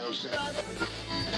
Every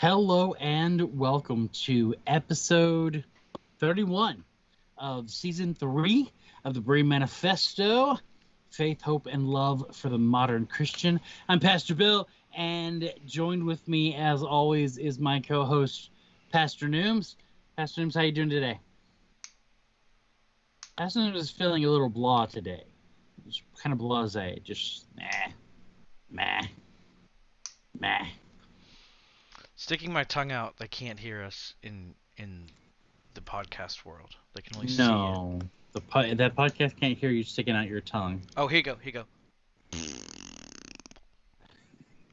Hello and welcome to episode 31 of season three of the Berean Manifesto Faith, Hope, and Love for the Modern Christian. I'm Pastor Bill, and joined with me, as always, is my co host, Pastor Nooms. Pastor Nooms, how you doing today? Pastor Nooms is feeling a little blah today. Just kind of blase, just meh, meh, meh. Sticking my tongue out, they can't hear us in in the podcast world. They can only see it. No, the po- that podcast can't hear you sticking out your tongue. Oh, here you go. Here you go. Is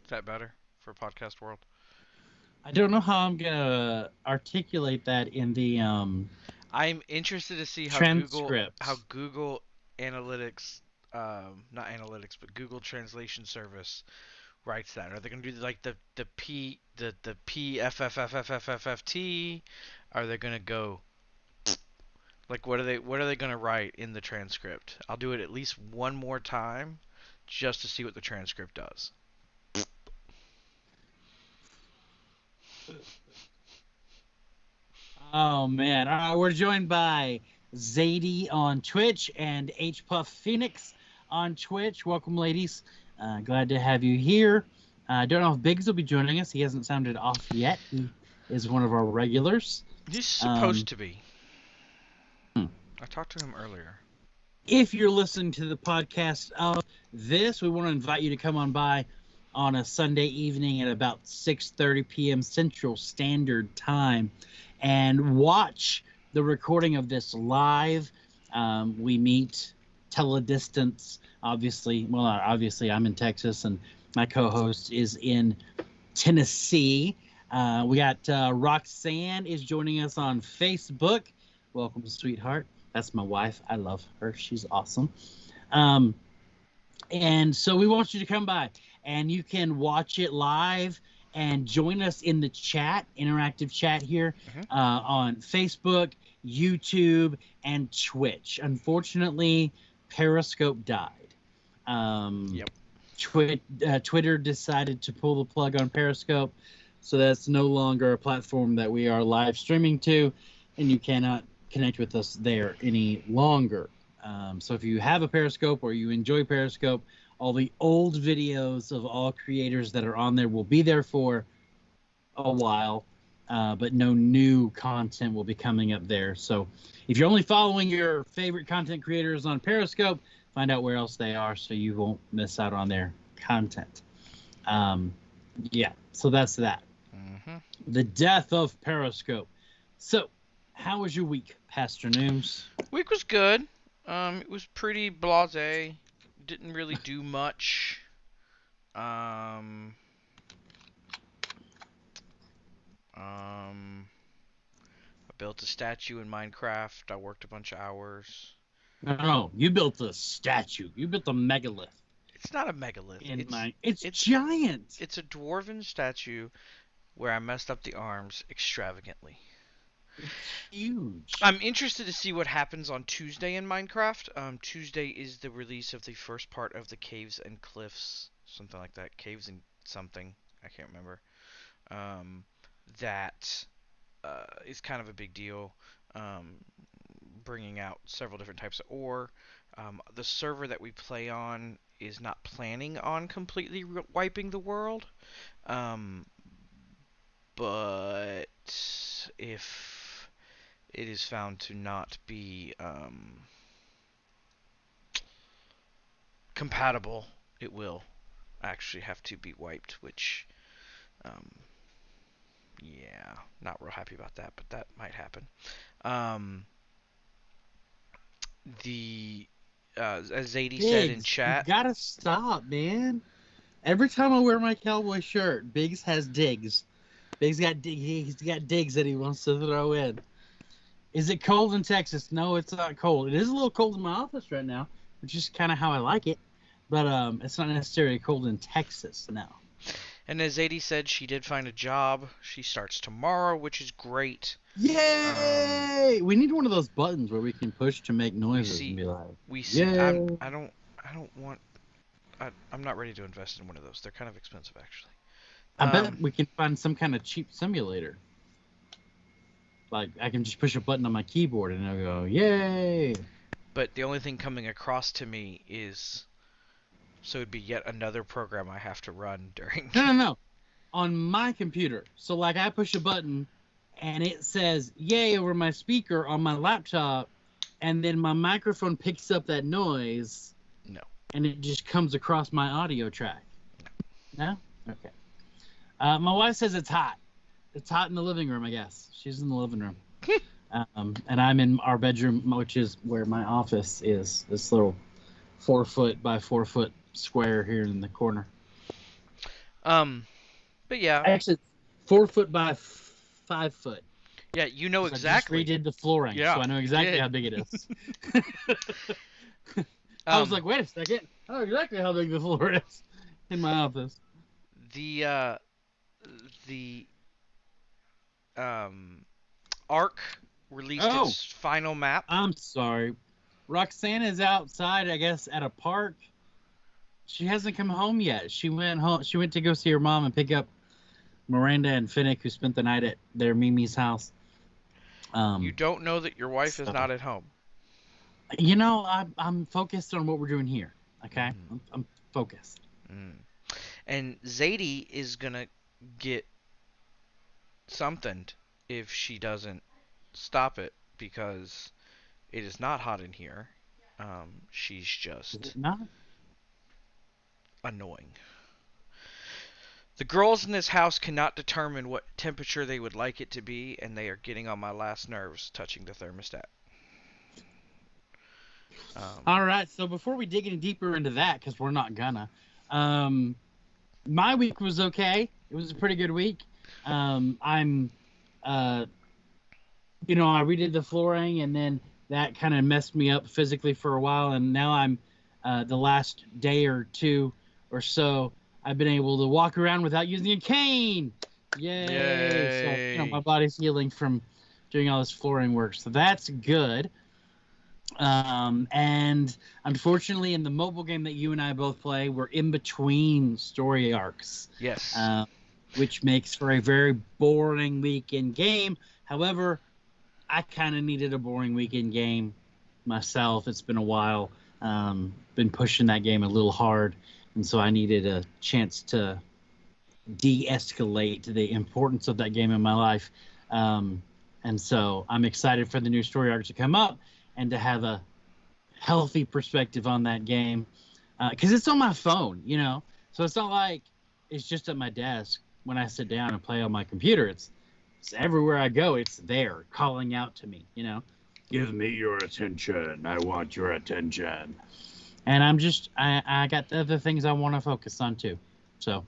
that better for podcast world? I don't know how I'm gonna articulate that in the um. I'm interested to see how Google how Google Analytics, um, not analytics, but Google Translation Service writes that. Are they gonna do like the the P the the P F F F F F F F T? Are they gonna go? Like what are they what are they gonna write in the transcript? I'll do it at least one more time, just to see what the transcript does. Oh man! All right, we're joined by Zadie on Twitch and H Puff Phoenix on Twitch. Welcome, ladies. Uh, glad to have you here. I uh, don't know if Biggs will be joining us. He hasn't sounded off yet. He is one of our regulars. He's supposed Um, to be. Hmm. I talked to him earlier. if you're listening to the podcast of this, we want to invite you to come on by on a Sunday evening at about 6:30 p.m. Central Standard Time and watch the recording of this live. Um, we meet teledistance, obviously. Well, not obviously, I'm in Texas, and my co-host is in Tennessee. Uh, we got uh, Roxanne is joining us on Facebook. Welcome, sweetheart. That's my wife. I love her. She's awesome. Um, and so we want you to come by and you can watch it live and join us in the chat, interactive chat here Mhm. uh, on Facebook, YouTube, and Twitch. Unfortunately, Periscope died. Um, Yep. Twi- uh, Twitter decided to pull the plug on Periscope, so that's no longer a platform that we are live streaming to, and you cannot connect with us there any longer. Um, so if you have a Periscope or you enjoy Periscope, all the old videos of all creators that are on there will be there for a while, uh, but no new content will be coming up there. So if you're only following your favorite content creators on Periscope, find out where else they are so you won't miss out on their content. Um, yeah, so that's that. hmm The death of Periscope. So, how was your week, Pastor Nooms? Week was good. Um, it was pretty blasé. Didn't really do much. Um. Um. Built a statue in Minecraft. I worked a bunch of hours. No, no, you built a statue. You built a megalith It's not a megalith. in it's, my. It's, it's- giant. it's a dwarven statue where I messed up the arms extravagantly. huge. I'm interested to see what happens on Tuesday in Minecraft. Um, Tuesday is the release of the first part of the Caves and Cliffs, something like that. Caves and something, I can't remember. Um, that uh, is kind of a big deal. Um, bringing out several different types of ore. Um, the server that we play on is not planning on completely re- wiping the world. Um, but if it is found to not be um, compatible, it will actually have to be wiped, which, um, yeah, not real happy about that, but that might happen. Um, the uh, as Zadie said in chat, You gotta stop, man. Every time I wear my cowboy shirt, Biggs has digs. Biggs got dig- he's got digs that he wants to throw in. Is it cold in Texas? No, it's not cold. It is a little cold in my office right now, which is kind of how I like it. But um, it's not necessarily cold in Texas now. And as Zadie said, she did find a job. She starts tomorrow, which is great. Yay! we need one of those buttons where we can push to make noises see- and be like, We see. I'm, I don't. I don't want. I, I'm not ready to invest in one of those. They're kind of expensive, actually. I bet Um, we can find some kind of cheap simulator. Like I can just push a button on my keyboard and it'll go, "Yay!" But the only thing coming across to me is so it'd be yet another program I have to run during. No, no, no. On my computer. So like I push a button and it says "Yay" over my speaker on my laptop, and then my microphone picks up that noise. No. And it just comes across my audio track. No. Okay. Uh, my wife says it's hot. It's hot in the living room. I guess she's in the living room. um, and I'm in our bedroom, which is where my office is. This little four foot by four foot square here in the corner. Um, but yeah, Actually, four foot by f- five foot. yeah, you know exactly. I just redid the flooring, Yeah, so I know exactly how big it is. I was Um, like, wait a second. I know exactly how big the floor is in my office. the uh, the um, Ark released Oh. its final map. I'm sorry. Roxanne is outside, I guess, at a park. She hasn't come home yet. She went home. She went to go see her mom and pick up Miranda and Finnick, who spent the night at their Mimi's house. Um, you don't know that your wife is not at home. you know, I'm, I'm focused on what we're doing here. Okay, Mhm. I'm, I'm focused. Mm. And Zadie is gonna get something if she doesn't stop it because it is not hot in here. Um, she's just not? Annoying. The girls in this house cannot determine what temperature they would like it to be, and they are getting on my last nerves touching the thermostat. Um, All right. So before we dig any deeper into that, because we're not gonna, um, my week was okay. It was a pretty good week. Um, I'm, uh, you know, I redid the flooring, and then that kind of messed me up physically for a while, and now I'm, uh, the last day or two or so, I've been able to walk around without using a cane. Yay! So you know, my body's healing from doing all this flooring work, so that's good. Um, and unfortunately, in the mobile game that you and I both play, we're in between story arcs, yes. uh, which makes for a very boring weekend game. However, I kind of needed a boring weekend game myself. It's been a while. Um, been pushing that game a little hard, and so I needed a chance to de-escalate the importance of that game in my life. Um, and so I'm excited for the new story arc to come up and to have a healthy perspective on that game because it's on my phone, you know. So it's not like it's just at my desk when I sit down and play on my computer. It's it's everywhere I go. It's there, calling out to me, you know. Give me your attention. I want your attention. And I'm just I I got other things I want to focus on too. So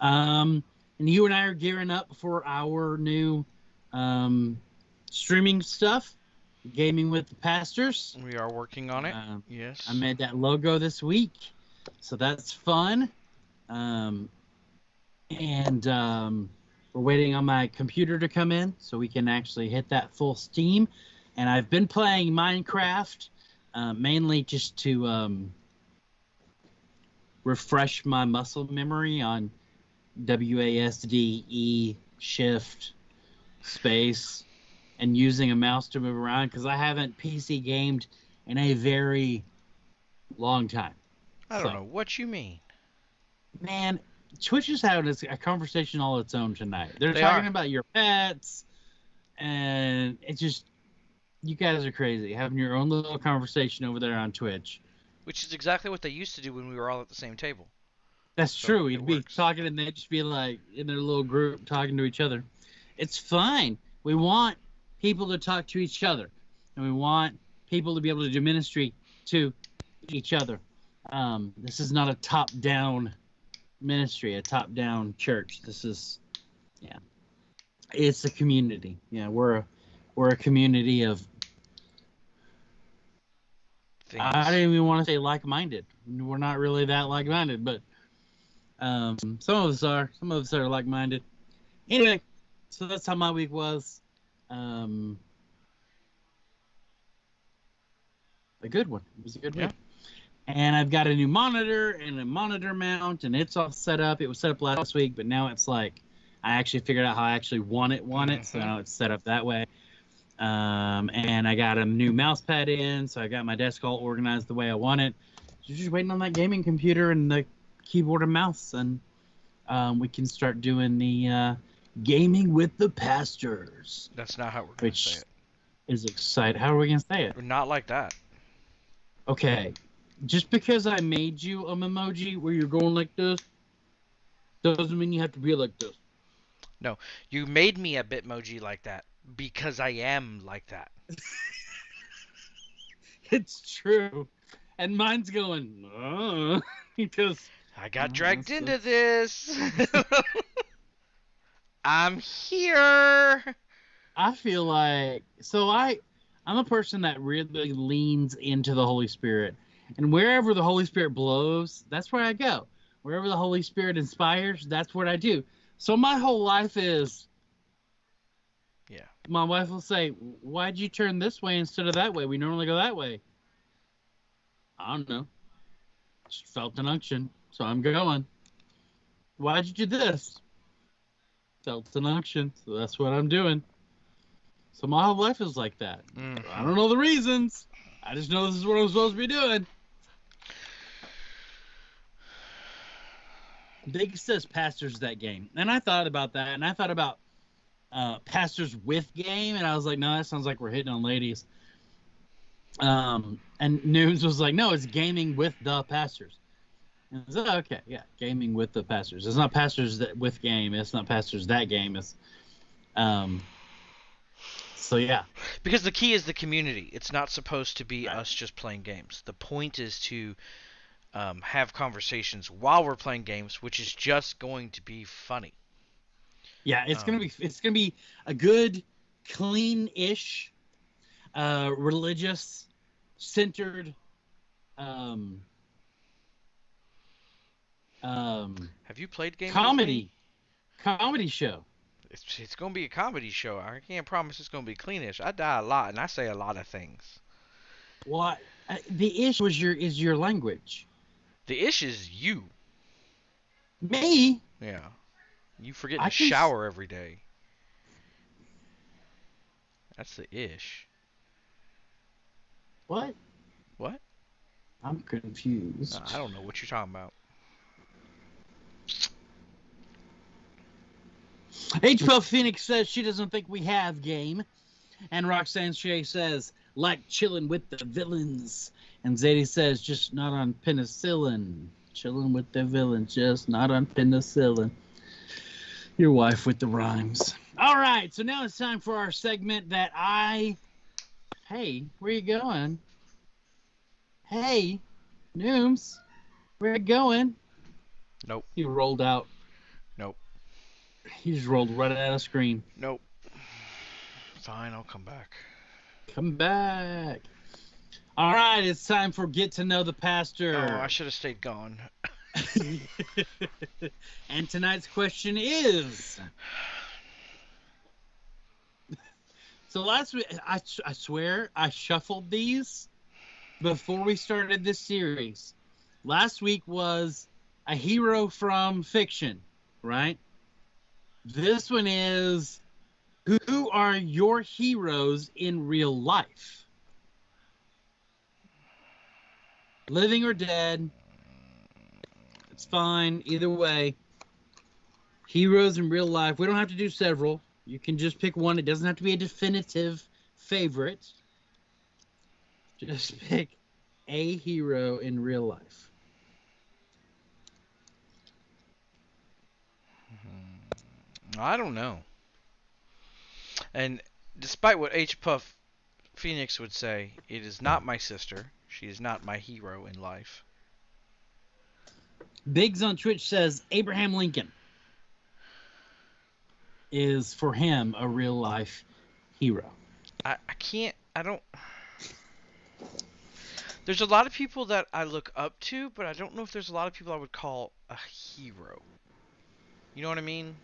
um and you and I are gearing up for our new um streaming stuff, gaming with the pastors. we are working on it. Um, yes. I made that logo this week, so that's fun. Um, and um, we're waiting on my computer to come in so we can actually hit that full steam. And I've been playing Minecraft uh, mainly just to um, refresh my muscle memory on WASD, E, Shift, space, and using a mouse to move around because I haven't PC gamed in a very long time. I don't so- know what you mean. Man, Twitch is having a a conversation all its own tonight. They're They talking are. about your pets, and it's just you guys are crazy having your own little conversation over there on Twitch. Which is exactly what they used to do when we were all at the same table. That's So, true. You'd be works. talking and they'd just be like in their little group talking to each other. It's fine. We want people to talk to each other, and we want people to be able to do ministry to each other. Um, this is not a top-down ministry, a top-down church. This is, yeah, it's a community. Yeah, we're a we're a community of. Things. I don't even want to say like-minded. We're not really that like-minded, but um, some of us are. Some of us are like-minded. Anyway, so that's how my week was. Um, a good one. It was a good Yeah. week. and I've got a new monitor and a monitor mount, and it's all set up. It was set up last week, but now it's like I actually figured out how I actually want it, want it. So Mhm. now it's set up that way. Um, and I got a new mouse pad in, so I got my desk all organized the way I want it. So just waiting on that gaming computer and the keyboard and mouse, and um, we can start doing the uh, gaming with the pastors. That's not how we're gonna Which- say it. Is excited. How are we gonna say it? Not like that. Okay, just because I made you a emoji where you're going like this, doesn't mean you have to be like this. No, you made me a Bitmoji like that because I am like that. It's true, and mine's going uh, because I got Oh, dragged into this. I'm here. I feel like so I I'm a person that really leans into the Holy Spirit. And wherever the Holy Spirit blows, that's where I go. Wherever the Holy Spirit inspires, that's what I do. So my whole life is. My wife will say, "Why'd you turn this way instead of that way? We normally go that way." I don't know. Just felt an unction, so I'm going. Why'd you do this? Felt an unction, so that's what I'm doing. So my whole life is like that. Mhm. I don't know the reasons. I just know this is what I'm supposed to be doing. Big says pastors that game, and I thought about that, and I thought about uh, pastors with game, and I was like, no, that sounds like we're hitting on ladies. Um, and Nooms was like, no, it's gaming with the pastors. And I was like, okay, yeah, gaming with the pastors. It's not pastors that with game. It's not pastors that game. It's um. So yeah, Because the key is the community. It's not supposed to be Right. us just playing games. The point is to um, have conversations while we're playing games, which is just going to be funny. Yeah, it's gonna Um, be it's gonna be a good, clean-ish, uh, religious, centered, um, um, Have you played games? with me? comedy, comedy show. It's, it's going to be a comedy show. I can't promise it's going to be cleanish. I die a lot, and I say a lot of things. What uh, the ish was your is your language. The ish is you. Me, Yeah. You forget to shower every day. That's the ish. what? What? I'm confused. Uh, I don't know what you're talking about. H. Puff Phoenix says she doesn't think we have game. And Roxanne Shea says, like chilling with the villains. And Zadie says, just not on penicillin. Chilling with the villains, just not on penicillin. Your wife with the rhymes. All right, so now it's time for our segment that I. Hey, where you going? Hey, Nooms, where you going? Nope. He rolled out. Nope. He just rolled right out of screen. Nope. Fine, I'll come back. Come back. All right, it's time for get to know the pastor. Oh, I should have stayed gone. and tonight's question is. So last week, I, I swear I shuffled these before we started this series. Last week was a hero from fiction, right? This one is who are your heroes in real life? Living or dead? It's fine either way. Heroes in real life. We don't have to do several. You can just pick one. It doesn't have to be a definitive favorite. Just pick a hero in real life. Hmm. I don't know. And despite what H. Puff Phoenix would say, it is not my sister. She is not my hero in life. Biggs on Twitch says Abraham Lincoln is for him a real life hero. I, I can't. I don't. There's a lot of people that I look up to, but I don't know if there's a lot of people I would call a hero. You know what I mean?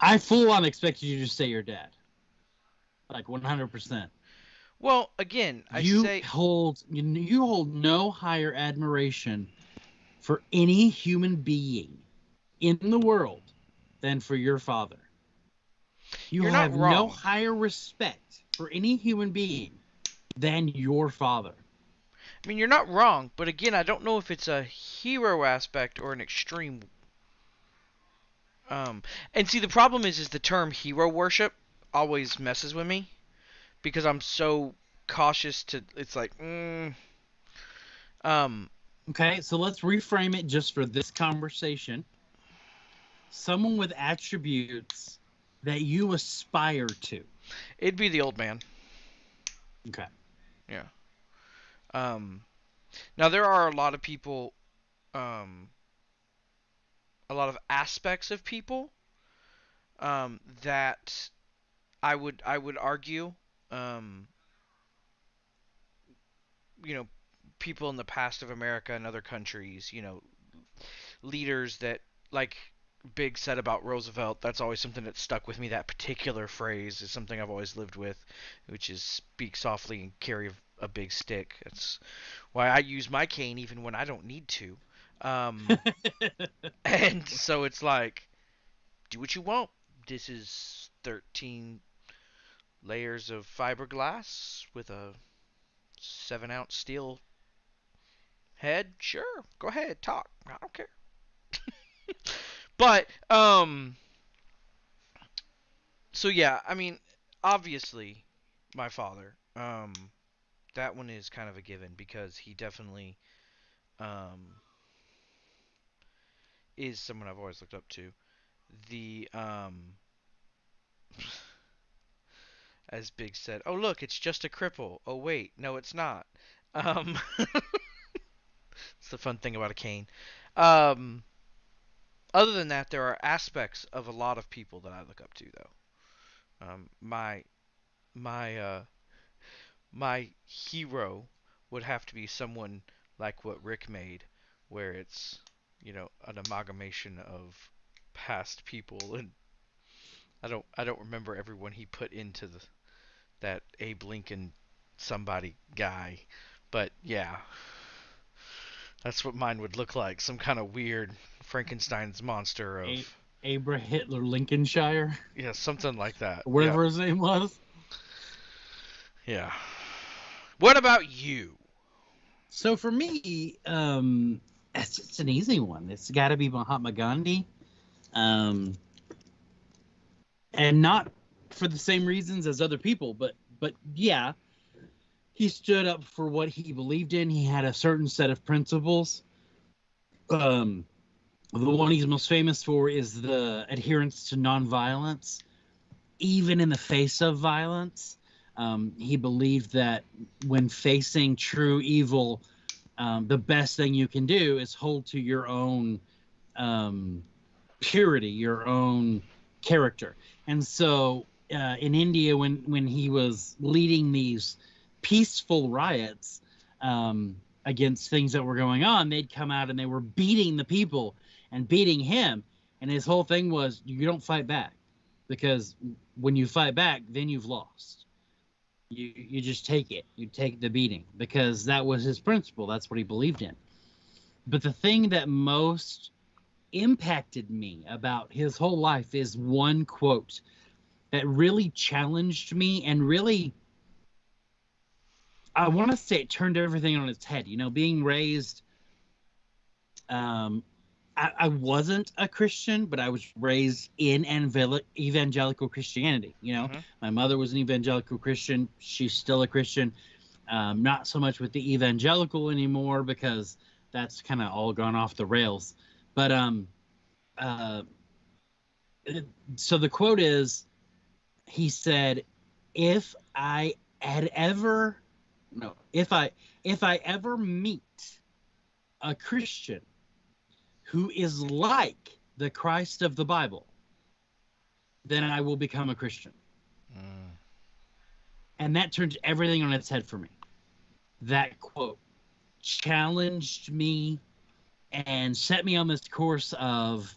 I full on expected you to say your dad. Like 100%. Well, again, I you say hold you, you hold no higher admiration for any human being in the world than for your father. You You're have no higher respect for any human being than your father. I mean, you're not wrong, but again, I don't know if it's a hero aspect or an extreme. Um, and see, the problem is, is the term hero worship always messes with me because I'm so cautious to. It's like, mm, um, Okay, so let's reframe it just for this conversation. Someone with attributes that you aspire to. it'd be the old man. Okay. Yeah. Um, now there are a lot of people, um, a lot of aspects of people, um, that I would I would argue, um, you know, people in the past of America and other countries, you know, leaders that like Big said about Roosevelt. That's always something that stuck with me. That particular phrase is something I've always lived with, which is speak softly and carry a big stick. That's why I use my cane even when I don't need to. Um, and so it's like, do what you want. This is 13 layers of fiberglass with a 7 ounce steel head. Sure, go ahead, talk. I don't care. but, um, so yeah, I mean, obviously, my father, um, that one is kind of a given because he definitely, um, is someone I've always looked up to. The um as Big said, "Oh look, it's just a cripple." Oh wait, no it's not. Um the fun thing about a cane. Um other than that, there are aspects of a lot of people that I look up to though. Um my my uh my hero would have to be someone like what Rick made where it's you know an amalgamation of past people and I don't I don't remember everyone he put into the that Abe Lincoln somebody guy but yeah that's what mine would look like some kind of weird Frankenstein's monster of A- Abraham Hitler Lincolnshire, yeah something like that or whatever his name was. yeah. yeah what about you So for me, um, it's, it's an easy one. It's got to be Mahatma Gandhi, um, and not for the same reasons as other people, but but yeah, he stood up for what he believed in. He had a certain set of principles. Um, the one he's most famous for is the adherence to nonviolence, even in the face of violence. Um, he believed that when facing true evil, um, the best thing you can do is hold to your own um, purity, your own character. And so uh, in India, when when he was leading these peaceful riots um, against things that were going on, they'd come out and they were beating the people and beating him. And his whole thing was, you don't fight back, because when you fight back, then you've lost. You you just take it. You take the beating. Because that was his principle. That's what he believed in. But the thing that most impacted me about his whole life is one quote that really challenged me and really i want to say it turned everything on its head you know being raised um I, I wasn't a Christian, but I was raised in evangel- evangelical Christianity. You know, Mhm. my mother was an evangelical Christian. She's still a Christian. Um, not so much with the evangelical anymore because that's kind of all gone off the rails. But um, uh, so the quote is, he said, "If I had ever, no, if I if I ever meet a Christian who is like the Christ of the Bible, then I will become a Christian." Mm. And that turned everything on its head for me. That quote challenged me and set me on this course of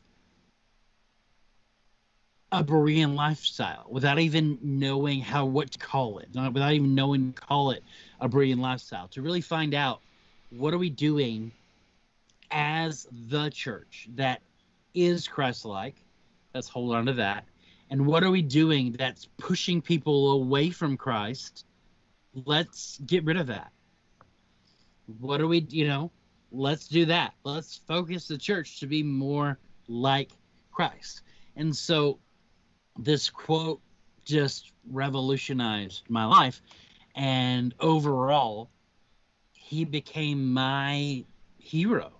a Berean lifestyle without even knowing how what to call it, not, without even knowing to call it a Berean lifestyle, to really find out what are we doing as the church that is Christ-like. Let's hold on to that. And what are we doing that's pushing people away from Christ? Let's get rid of that. What are we, you know, let's do that. Let's focus the church to be more like Christ. And so this quote just revolutionized my life. And overall, he became my hero.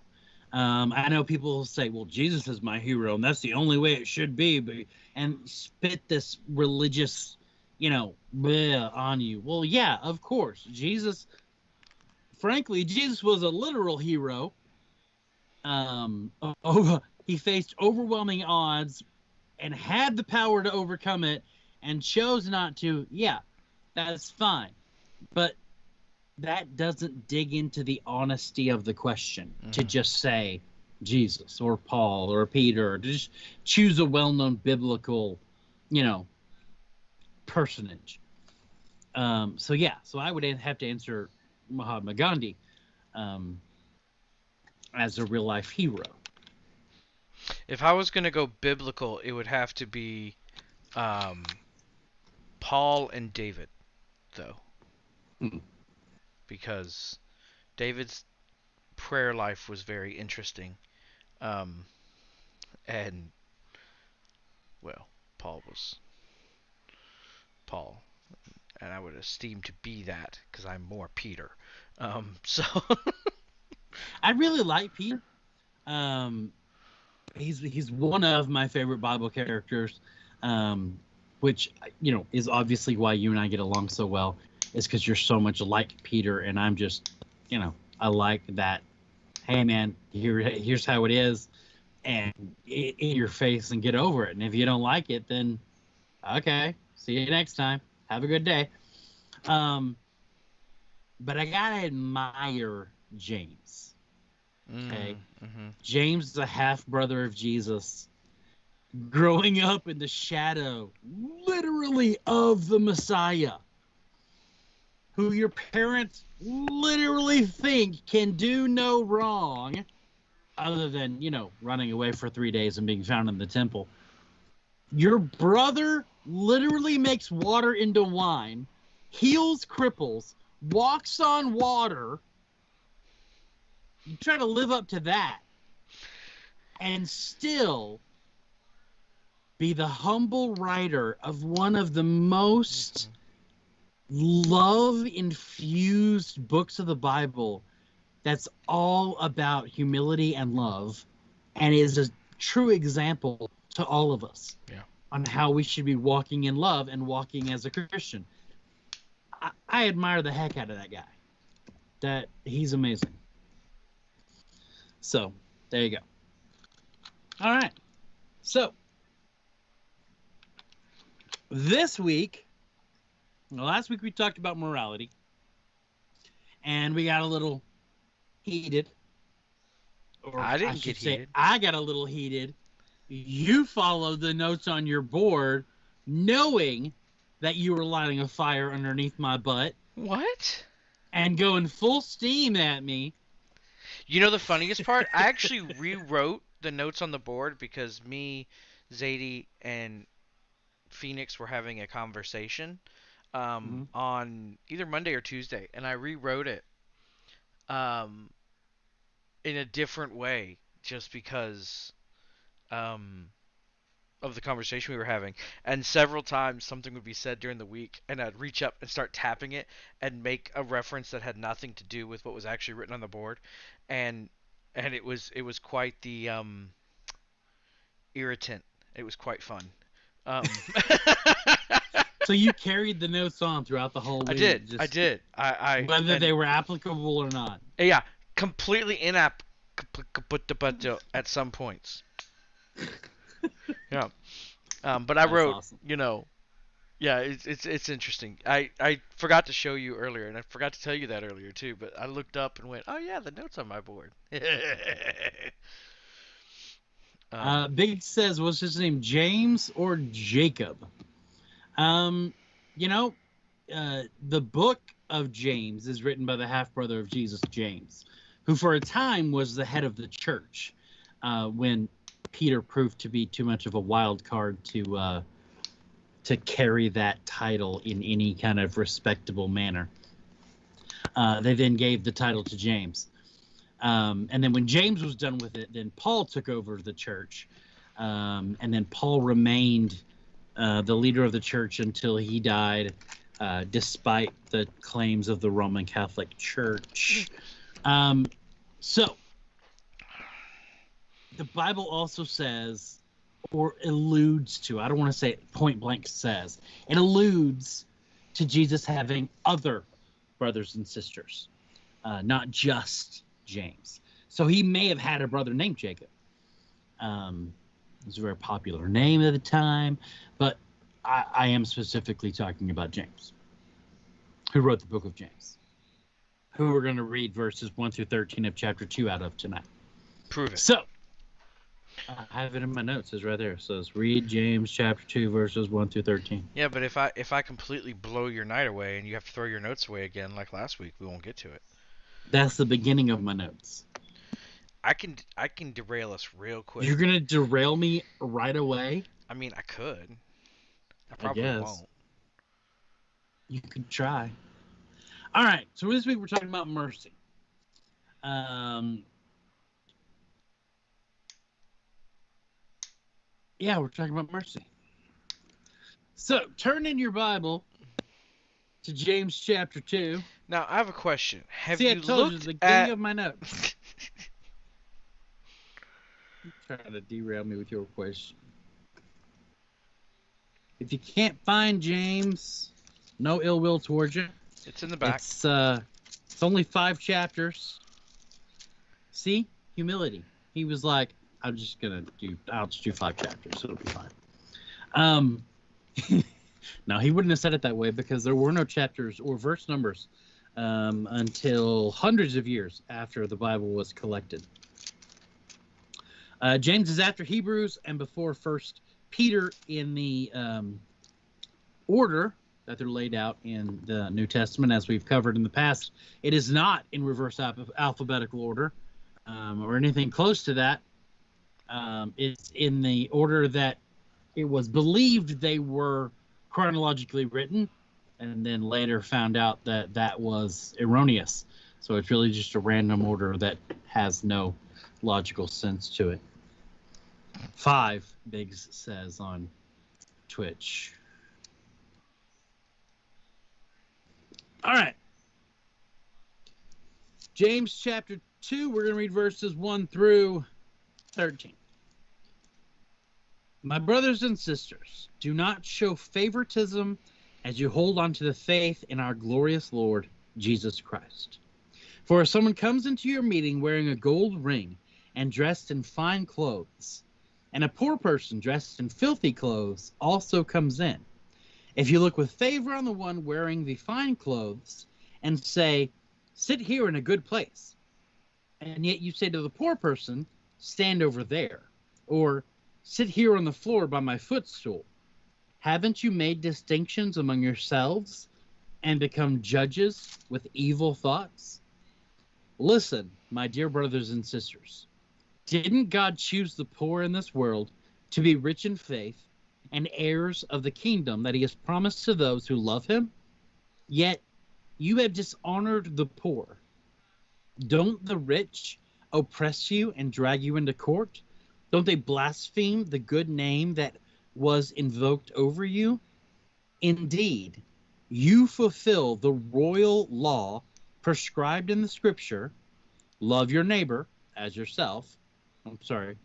Um, I know people say, "Well, Jesus is my hero, and that's the only way it should be," but and spit this religious, you know, bleh on you. Well, yeah, of course, Jesus. Frankly, Jesus was a literal hero. Um, oh, he faced overwhelming odds and had the power to overcome it, and chose not to. Yeah, that's fine, but that doesn't dig into the honesty of the question to Mhm. just say Jesus or Paul or Peter, or to just choose a well-known biblical, you know, personage. Um, so yeah, so I would have to answer Mahatma Gandhi um, as a real life hero. If I was gonna go biblical, it would have to be um, Paul and David, though, Hmm. because David's prayer life was very interesting, um, and well, Paul was Paul, and I would esteem to be that because I'm more Peter. Um, so I really like Peter. Um, he's he's one of my favorite Bible characters, um, which you know is obviously why you and I get along so well. Is because you're so much like Peter, and I'm just, you know, I like that. Hey man, here here's how it is, and in your face and get over it. And if you don't like it, then okay, see you next time. Have a good day. Um, but I gotta admire James. Okay. hmm James, the half brother of Jesus, growing up in the shadow, literally, of the Messiah, who your parents literally think can do no wrong, other than, you know, running away for three days and being found in the temple. Your brother literally makes water into wine, heals cripples, walks on water. You try to live up to that and still be the humble writer of one of the most mm-hmm. Love infused books of the Bible that's all about humility and love and is a true example to all of us Yeah. on how we should be walking in love and walking as a Christian. I, I admire the heck out of that guy. That he's amazing. So there you go. All right. So this week, well, last week we talked about morality, and we got a little heated. Or I didn't should get say heated. I got a little heated. You followed the notes on your board, knowing that you were lighting a fire underneath my butt What? and going full steam at me. You know the funniest part? I actually rewrote the notes on the board because me, Zadie, and Phoenix were having a conversation um, on either Monday or Tuesday, and I rewrote it um, in a different way just because um, of the conversation we were having. And several times something would be said during the week, and I'd reach up and start tapping it and make a reference that had nothing to do with what was actually written on the board, and and it was it was quite the um, irritant. It was quite fun. Um, So you carried the notes on throughout the whole week. I did. I did. I, I Whether and- they were applicable or not. yeah, completely inapplicable at some points. yeah, um, but I That's wrote, awesome. you know, yeah, it's it's it's interesting. I I forgot to show you earlier, and I forgot to tell you that earlier too. But I looked up and went, oh yeah, the notes on my board. Um, Uh, Big says, what's his name? James or Jacob? Um, you know, uh, the book of James is written by the half brother of Jesus, James, who for a time was the head of the church uh, when Peter proved to be too much of a wild card to uh, to carry that title in any kind of respectable manner. Uh, they then gave the title to James. Um, and then when James was done with it, then Paul took over the church. Um, and then Paul remained uh, the leader of the church until he died, uh, despite the claims of the Roman Catholic Church. Um, so, the Bible also says, or alludes to, I don't want to say it point blank says, it alludes to Jesus having other brothers and sisters, uh, not just James. So he may have had a brother named Jacob. Um, it was a very popular name at the time, but I, I am specifically talking about James, who wrote the book of James, who we're going to read verses 1 through 13 of chapter 2 out of tonight. prove it. So, I have it in my notes. It's right there. It says, read James chapter 2, verses 1 through 13. Yeah, but if I if I completely blow your night away and you have to throw your notes away again like last week, we won't get to it. That's the beginning of my notes. I can I can derail us real quick. You're going to derail me right away? I mean, I could. I probably guess. won't. You could try. All right. So this week we're talking about mercy. Um. Yeah, we're talking about mercy. So turn in your Bible to James chapter two. Now I have a question. Have See, I you told you looked it's the at? of my notes. Trying to derail me with your question. If you can't find James, no ill will towards you. it's in the back. It's uh, it's only five chapters. See, humility. He was like, "I'm just gonna do. I'll just do five chapters. It'll be fine." Um, now he wouldn't have said it that way because there were no chapters or verse numbers um, until hundreds of years after the Bible was collected. Uh, James is after Hebrews and before First Peter in the um, order that they're laid out in the New Testament, as we've covered in the past. It is not in reverse alph- alphabetical order um, or anything close to that. Um, it's in the order that it was believed they were chronologically written, and then later found out that that was erroneous. So it's really just a random order that has no logical sense to it. Five, Biggs says on Twitch. All right. James chapter 2, we're going to read verses 1 through 13. My brothers and sisters, do not show favoritism as you hold on to the faith in our glorious Lord Jesus Christ. For if someone comes into your meeting wearing a gold ring and dressed in fine clothes, and a poor person dressed in filthy clothes also comes in, if you look with favor on the one wearing the fine clothes and say, Sit here in a good place, and yet you say to the poor person, Stand over there, or Sit here on the floor by my footstool, haven't you made distinctions among yourselves and become judges with evil thoughts? Listen, my dear brothers and sisters. Didn't God choose the poor in this world to be rich in faith and heirs of the kingdom that he has promised to those who love him? Yet you have dishonored the poor. Don't the rich oppress you and drag you into court? Don't they blaspheme the good name that was invoked over you? Indeed, you fulfill the royal law prescribed in the scripture love your neighbor as yourself. I'm sorry,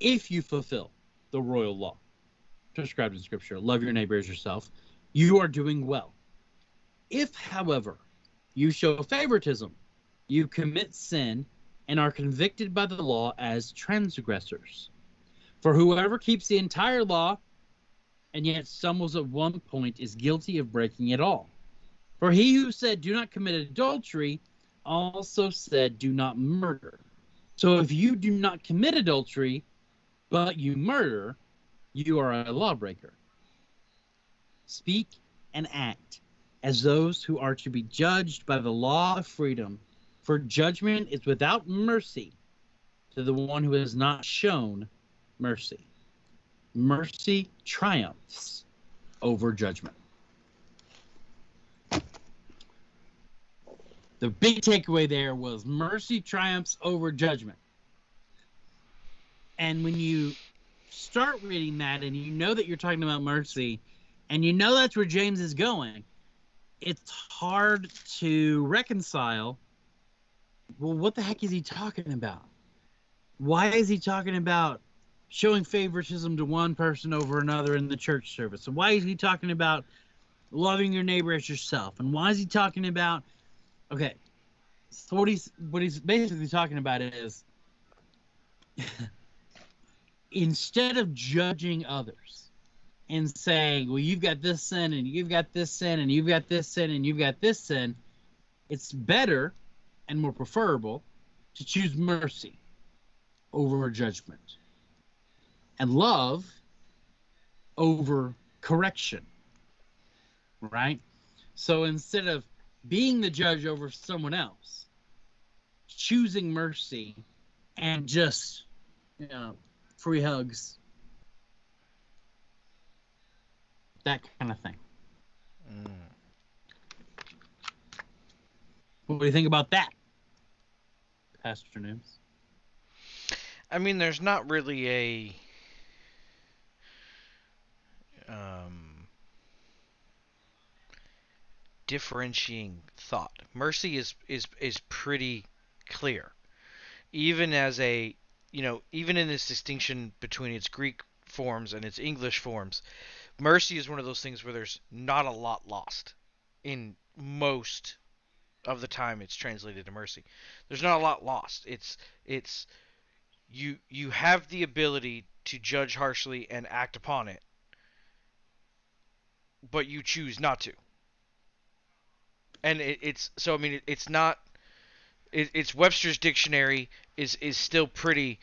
if you fulfill the royal law prescribed in scripture, love your neighbor as yourself, you are doing well. If, however, you show favoritism, you commit sin and are convicted by the law as transgressors. For whoever keeps the entire law and yet stumbles at one point is guilty of breaking it all. For he who said, Do not commit adultery, also said, Do not murder. So if you do not commit adultery, but you murder, you are a lawbreaker. Speak and act as those who are to be judged by the law of freedom, for judgment is without mercy to the one who has not shown mercy. Mercy triumphs over judgment. The big takeaway there was mercy triumphs over judgment. And when you start reading that and you know that you're talking about mercy and you know that's where James is going, it's hard to reconcile. Well, what the heck is he talking about? Why is he talking about showing favoritism to one person over another in the church service? And why is he talking about loving your neighbor as yourself? And why is he talking about okay? So what he's what he's basically talking about is instead of judging others and saying, well, you've got this sin and you've got this sin and you've got this sin and you've got this sin, it's better and more preferable to choose mercy over judgment and love over correction. Right? So instead of being the judge over someone else, choosing mercy and just, you know, free hugs, that kind of thing. Mm. What do you think about that, Pastor Nooms? I mean, there's not really a um, differentiating thought. Mercy is is is pretty clear, even as a you know even in this distinction between its Greek forms and its English forms. Mercy is one of those things where there's not a lot lost in most of the time it's translated to mercy. There's not a lot lost. It's it's you you have the ability to judge harshly and act upon it but you choose not to and it, it's so i mean it, it's not it, it's webster's dictionary is is still pretty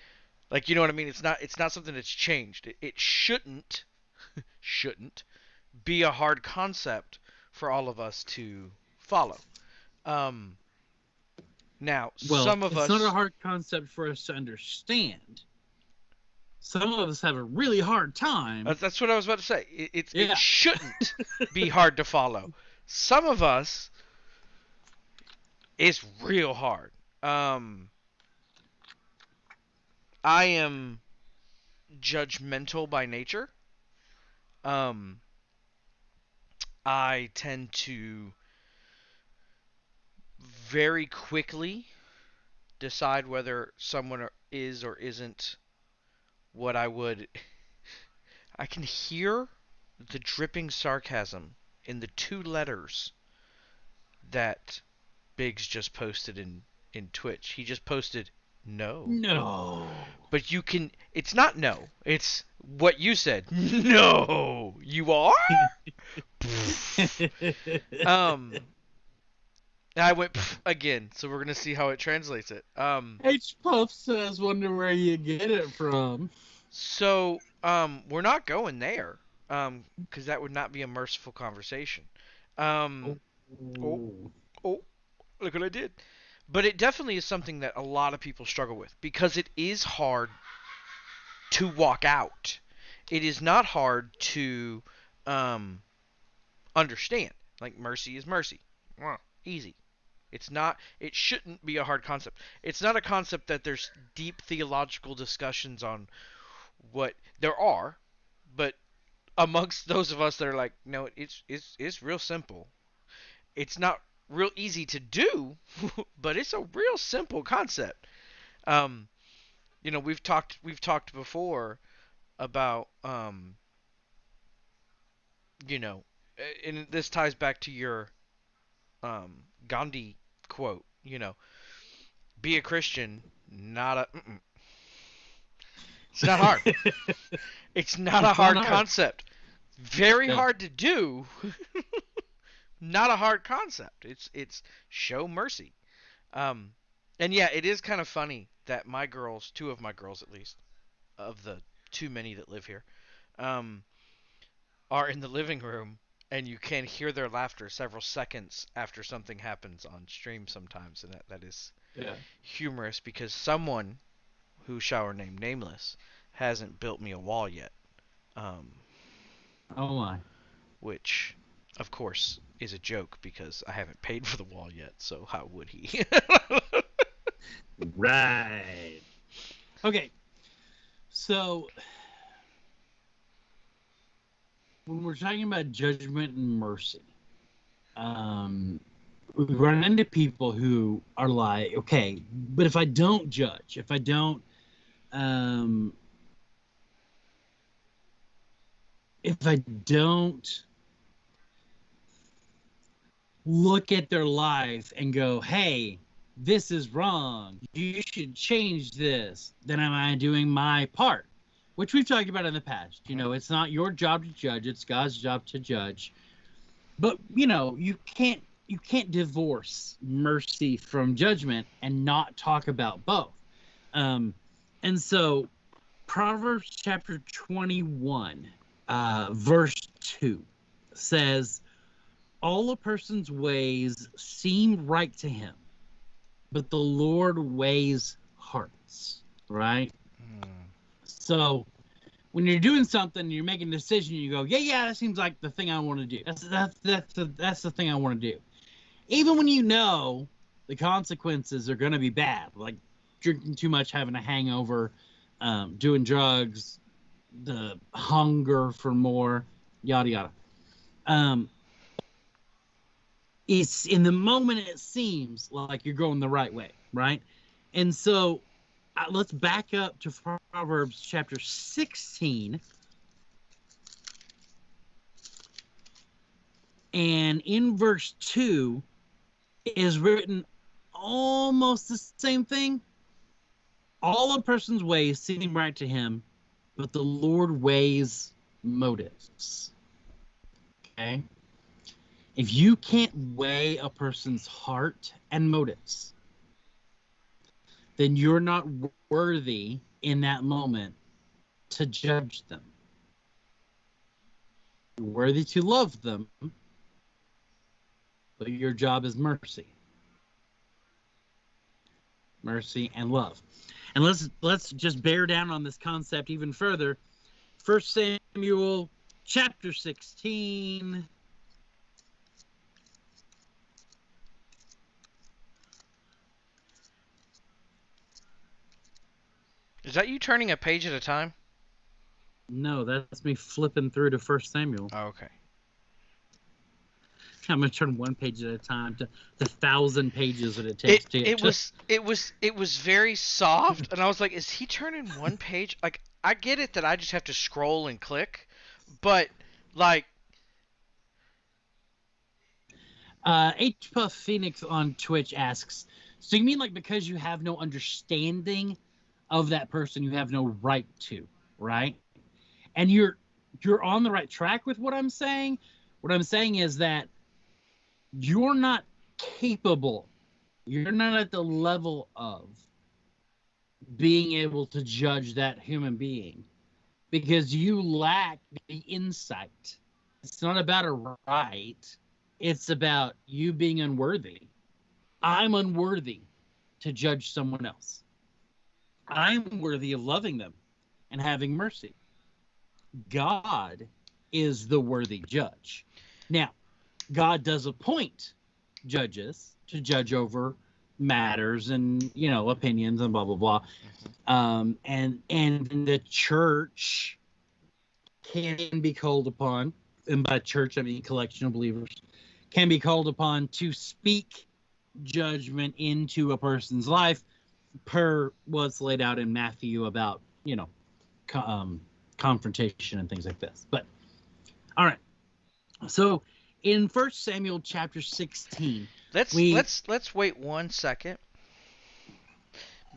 like you know what i mean it's not it's not something that's changed it, it shouldn't shouldn't be a hard concept for all of us to follow um now Well, some of us it's us not a hard concept for us to understand. Some of us have a really hard time. That's what I was about to say. It, it's, Yeah. it shouldn't be hard to follow. Some of us, it's real hard. Um, I am judgmental by nature. Um, I tend to very quickly decide whether someone is or isn't what I would. I can hear the dripping sarcasm in the two letters that Biggs just posted in in Twitch. He just posted no. no. But you can it's not no. It's what you said. No. You are? um I went again, so we're gonna see how it translates it. Um H Puff says, "Wonder where you get it from." So, um, we're not going there, um, because that would not be a merciful conversation. Um, Oh. oh, look what I did. But it definitely is something that a lot of people struggle with because it is hard to walk out. It is not hard to um, understand. Like mercy is mercy. Mwah, Easy. It's not. It shouldn't be a hard concept. It's not a concept that there's deep theological discussions on what there are, but amongst those of us that are like, no, it's it's it's real simple. It's not real easy to do, but it's a real simple concept. Um, you know, we've talked we've talked before about um, you know, and this ties back to your um, Gandhi quote. You know, be a Christian, not a. Mm-mm. It's not hard. It's not a hard concept. Very Yeah. hard to do. not a hard concept. It's it's show mercy. Um and yeah, it is kind of funny that my girls, two of my girls at least, of the too many that live here, um, are in the living room and you can hear their laughter several seconds after something happens on stream sometimes, and that, that is Yeah. humorous because someone who shall remain nameless hasn't built me a wall yet. Um, Oh my. which, of course, is a joke because I haven't paid for the wall yet, so how would he? Right. Okay. So when we're talking about judgment and mercy, um, we run into people who are like, okay, but if I don't judge, if I don't, um, if I don't look at their life and go, hey, this is wrong. You should change this. Then am I doing my part? Which we've talked about in the past. You know, it's not your job to judge, it's God's job to judge. But, you know, you can't you can't divorce mercy from judgment and not talk about both. Um, and so Proverbs chapter 21, uh, verse 2 says, All a person's ways seem right to him, but the Lord weighs hearts, right? Hmm. So when you're doing something, you're making a decision, you go, yeah, yeah, that seems like the thing I want to do. That's that's that's the that's the thing I want to do. Even when you know the consequences are going to be bad, like drinking too much, having a hangover, um, doing drugs, the hunger for more, yada yada. Um, it's in the moment it seems like you're going the right way, right? And so uh, let's back up to Proverbs chapter 16. And in verse 2 is written almost the same thing. All a person's ways seem right to him, but the Lord weighs motives. Okay? If you can't weigh a person's heart and motives, then you're not worthy in that moment to judge them. You're worthy to love them, but your job is mercy. Mercy and love. And let's let's just bear down on this concept even further. First Samuel chapter 16 Is that you turning a page at a time? No, that's me flipping through to First Samuel. Oh, okay. I'm gonna turn one page at a time to the thousand pages that it takes It, to. it to- was it was it was very soft, and I was like, "Is he turning one page?" Like, I get it that I just have to scroll and click, but like, Uh, H Puff Phoenix on Twitch asks, "So you mean like because you have no understanding of that person, you have no right to, right?" And you're you're on the right track with what I'm saying. What I'm saying is that you're not capable. You're not at the level of being able to judge that human being because you lack the insight. It's not about a right it's about you being unworthy. I'm unworthy to judge someone else. I'm worthy of loving them and having mercy. God is the worthy judge. Now, God does appoint judges to judge over matters and you know opinions and blah blah blah. Um, and and the church can be called upon, and by church I mean collection of believers, can be called upon to speak judgment into a person's life per what's laid out in Matthew about, you know, um, confrontation and things like this. But all right. So in First Samuel chapter 16, let's We- let's let's wait one second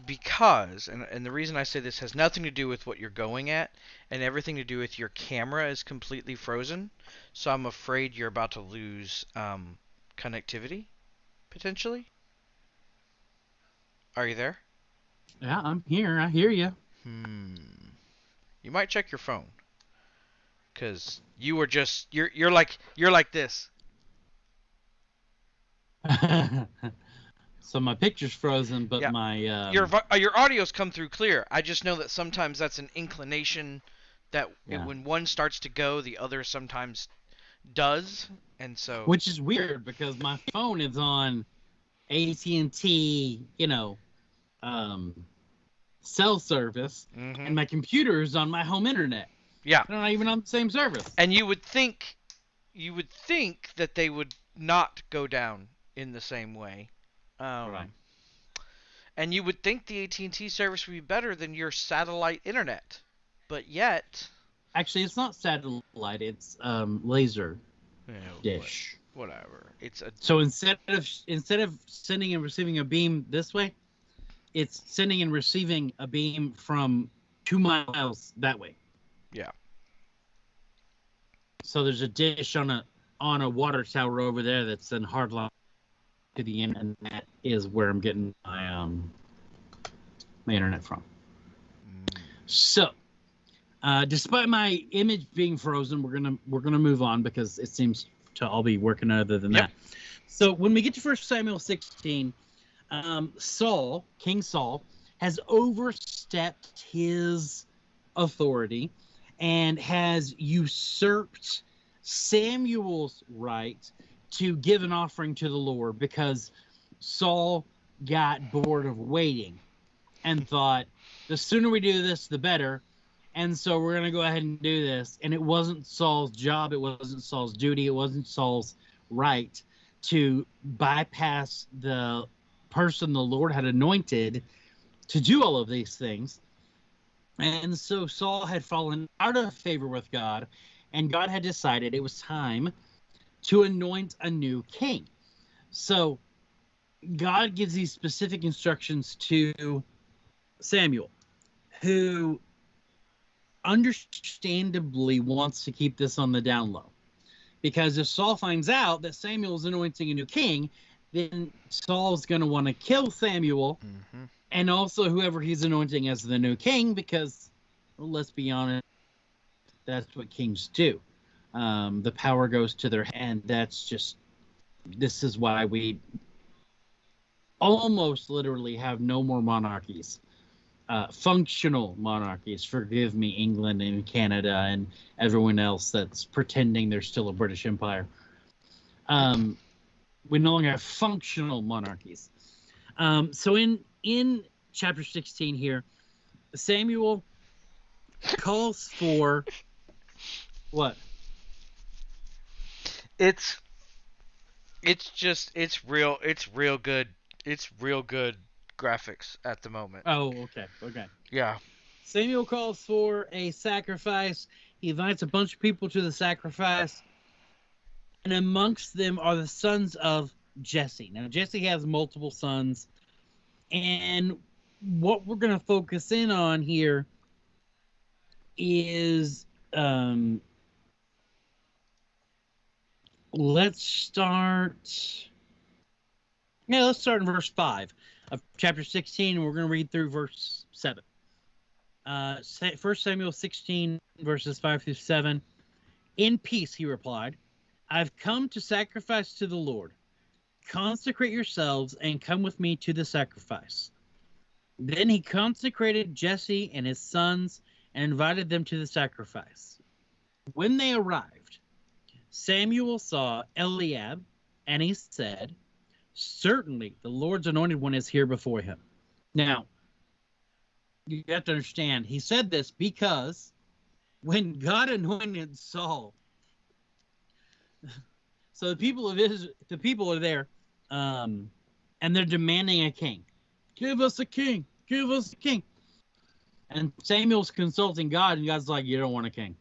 because and and the reason I say this has nothing to do with what you're going at and everything to do with your camera is completely frozen. So I'm afraid you're about to lose um, connectivity potentially. Are you there? Yeah, I'm here. I hear you. Hmm. you might check your phone. Cause you were just you're you're like you're like this. so my picture's frozen, but Yeah. my um, your uh, your audio's come through clear. I just know that sometimes that's an inclination that it- when one starts to go, the other sometimes does, and so which is weird because my phone is on AT&T, you know, um, cell service, Mhm. and my computer is on my home internet. yeah. They're not even on the same service. And you would think, you would think that they would not go down in the same way. Um, Right. And you would think the AT&T service would be better than your satellite internet, but yet, Actually, it's not satellite; it's um, laser know, dish. what- whatever. It's a So instead of instead of sending and receiving a beam this way, it's sending and receiving a beam from two miles that way. Yeah. So there's a dish on a on a water tower over there that's in hard line to the internet, and that is where I'm getting my um my internet from. mm, So, uh, despite my image being frozen, we're gonna we're gonna move on because it seems to all be working other than Yep. that. So when we get to First Samuel 16, um, Saul, King Saul, has overstepped his authority and has usurped Samuel's right to give an offering to the Lord because Saul got bored of waiting and thought the sooner we do this, the better. And so we're going to go ahead and do this. And it wasn't Saul's job, it wasn't Saul's duty, it wasn't Saul's right to bypass the person the Lord had anointed to do all of these things. And so Saul had fallen out of favor with God, and God had decided it was time to anoint a new king. So God gives these specific instructions to Samuel, who understandably wants to keep this on the down low. Because if Saul finds out that Samuel is anointing a new king, then Saul's going to want to kill Samuel mhm. and also whoever he's anointing as the new king, because well, let's be honest, that's what kings do. Um, the power goes to their hand. That's just, this is why we almost literally have no more monarchies. Uh, functional monarchies. Forgive me, England and Canada and everyone else that's pretending they're still a British Empire. Um, we no longer have functional monarchies. Um, so in in chapter 16 here, Samuel calls for what? it's it's just it's real it's real good it's real good graphics at the moment. Oh, okay, okay. Yeah. Samuel calls for a sacrifice. He invites a bunch of people to the sacrifice, and amongst them are the sons of Jesse. Now, Jesse has multiple sons, and what we're going to focus in on here is um, let's start. Yeah, let's start in verse 5 of chapter 16, and we're going to read through verse 7. Uh, Sa- 1 Samuel 16, verses 5 through 7. In peace, he replied, I've come to sacrifice to the Lord. Consecrate yourselves and come with me to the sacrifice. Then he consecrated Jesse and his sons and invited them to the sacrifice. When they arrived, Samuel saw Eliab, and he said, Certainly the Lord's anointed one is here before him. Now, you have to understand, he said this because when God anointed Saul, so the people of Israel, the people are there, um, and they're demanding a king. Give us a king. Give us a king. And Samuel's consulting God, and God's like, "You don't want a king.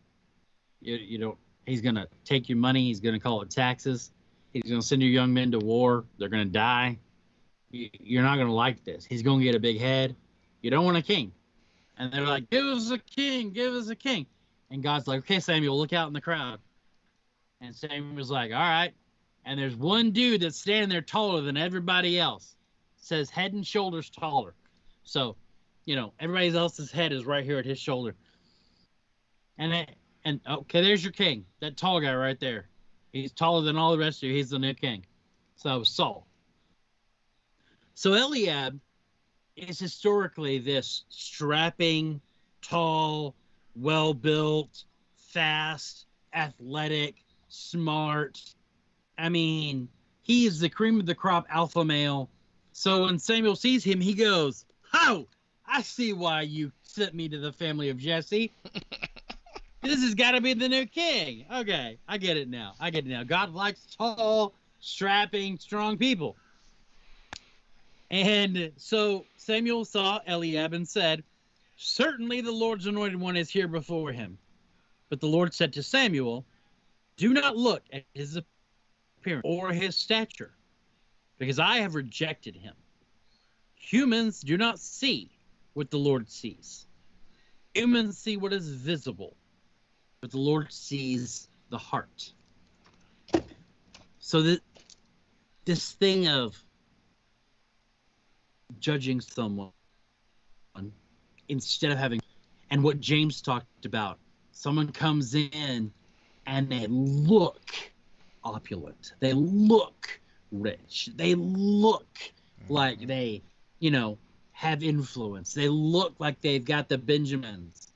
You, you don't. He's gonna take your money. He's gonna call it taxes. He's gonna send your young men to war. They're gonna die. You, you're not gonna like this. He's gonna get a big head. You don't want a king." And they're like, "Give us a king. Give us a king." And God's like, "Okay, Samuel, look out in the crowd." And Sam was like, "All right." And there's one dude that's standing there taller than everybody else. Says head and shoulders taller. So, you know, everybody else's head is right here at his shoulder. And it, and okay, there's your king, that tall guy right there. He's taller than all the rest of you. He's the new king. So that was Saul. So Eliab is historically this strapping, tall, well built, fast, athletic, smart. I mean, he is the cream of the crop alpha male. So when Samuel sees him, he goes, Oh, I see why you sent me to the family of Jesse. this has got to be the new king. Okay, I get it now. I get it now. God likes tall, strapping, strong people. And so Samuel saw Eliab and said, Certainly the Lord's anointed one is here before him. But the Lord said to Samuel, Do not look at his appearance or his stature, because I have rejected him. Humans do not see what the Lord sees. Humans see what is visible, but the Lord sees the heart. So that this thing of judging someone instead of having and what James talked about someone comes in and they look opulent. They look rich. They look mm-hmm. like they you know have influence. They look like they've got the benjamins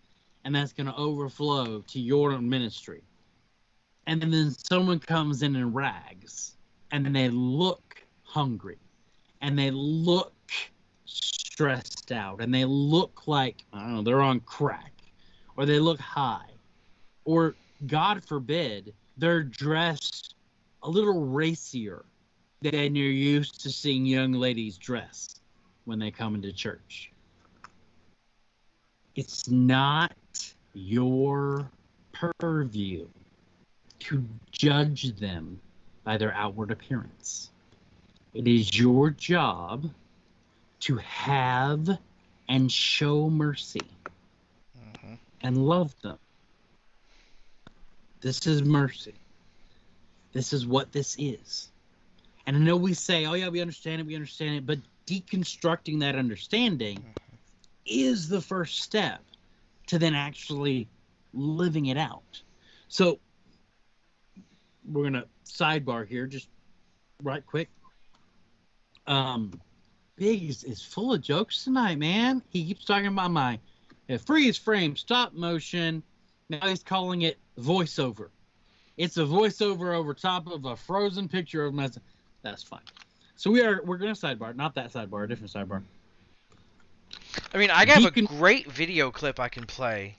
and that's going to overflow to your ministry. And then someone comes in in rags and then they look hungry and they look stressed out and they look like I don't know they're on crack or they look high or God forbid they're dressed a little racier than you're used to seeing young ladies dress when they come into church. It's not your purview to judge them by their outward appearance. It is your job to have and show mercy hmm and love them. This is mercy. This is what this is. And I know we say, oh, yeah, we understand it, we understand it, but deconstructing that understanding is the first step to then actually living it out. So we're going to sidebar here, just right quick. Um, Biggs is full of jokes tonight, man. He keeps talking about my freeze frame, stop motion. Now he's calling it voiceover. It's a voiceover over top of a frozen picture of my. That's fine. So we are we're gonna sidebar, not that sidebar, a different sidebar. I mean, I have a Deacon- great video clip I can play.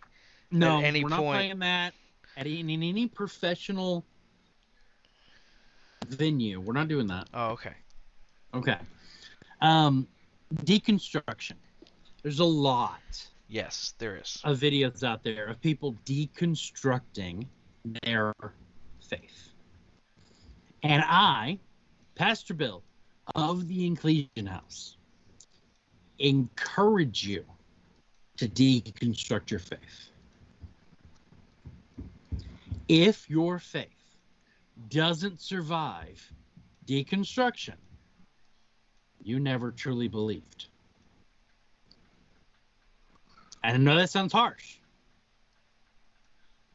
No, any we're not point- playing that at any, in any professional venue. We're not doing that. Oh, okay. Okay. Um, deconstruction. There's a lot Yes, there is. of videos out there of people deconstructing their faith. And I, Pastor Bill of the Inclusion House, encourage you to deconstruct your faith. If your faith doesn't survive deconstruction, you never truly believed. And I know that sounds harsh,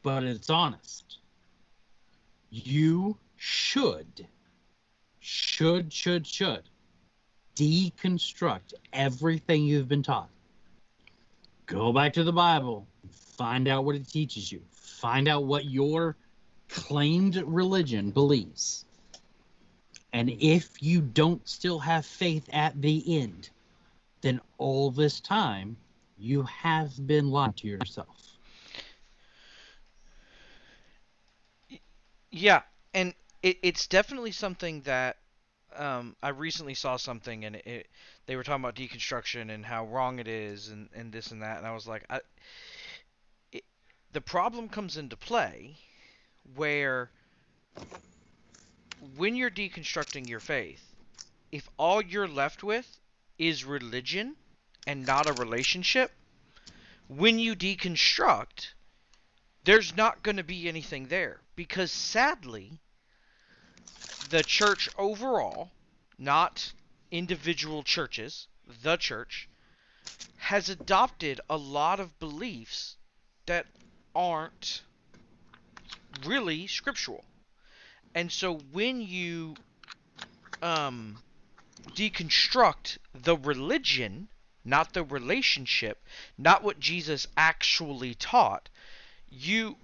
but it's honest. You should, should, should, should deconstruct everything you've been taught. Go back to the Bible, find out what it teaches you, find out what your claimed religion believes. And if you don't still have faith at the end, then all this time you have been lying to yourself. Yeah, and it, it's definitely something that um, I recently saw something and it, they were talking about deconstruction and how wrong it is and, and this and that and I was like I, it, the problem comes into play where when you're deconstructing your faith if all you're left with is religion and not a relationship when you deconstruct there's not going to be anything there because sadly the church overall not individual churches the church has adopted a lot of beliefs that aren't really scriptural. And so when you um, deconstruct the religion, not the relationship, not what Jesus actually taught, you